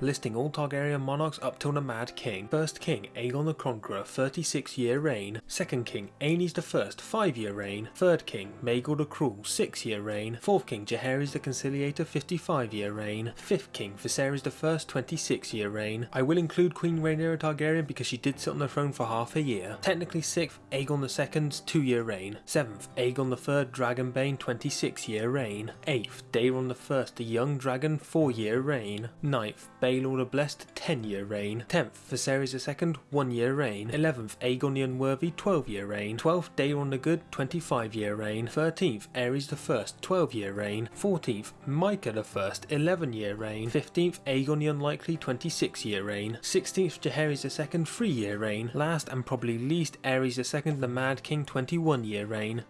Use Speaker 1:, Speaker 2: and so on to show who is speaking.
Speaker 1: listing all Targaryen monarchs up till the Mad King. First King Aegon the Conqueror 36 year reign, Second King Aenys the First 5 year reign, Third King Maegor the Cruel 6 year reign, Fourth King Jaehaerys the Conciliator 55 year reign, Fifth King Viserys the First 26 year reign. I will include Queen Rhaenyra Targaryen because she did sit on the throne for half a year. Technically 6th Aegon Second's 2 year reign, 7th Aegon Third Dragonbane 26 year reign, 8th Daeron the First the Young Dragon 4 year reign, 9th Baelor the Blessed 10 year reign, 10th Viserys II 1 year reign, 11th Aegon the Unworthy 12 year reign, 12th Daeron the Good 25 year reign, 13th Aerys I 12 year reign, 14th Maekar I 11 year reign, 15th Aegon the Unlikely 26 year reign, 16th Jaehaerys II 3 year reign, last and probably least Aerys II the Mad King 21 year reign,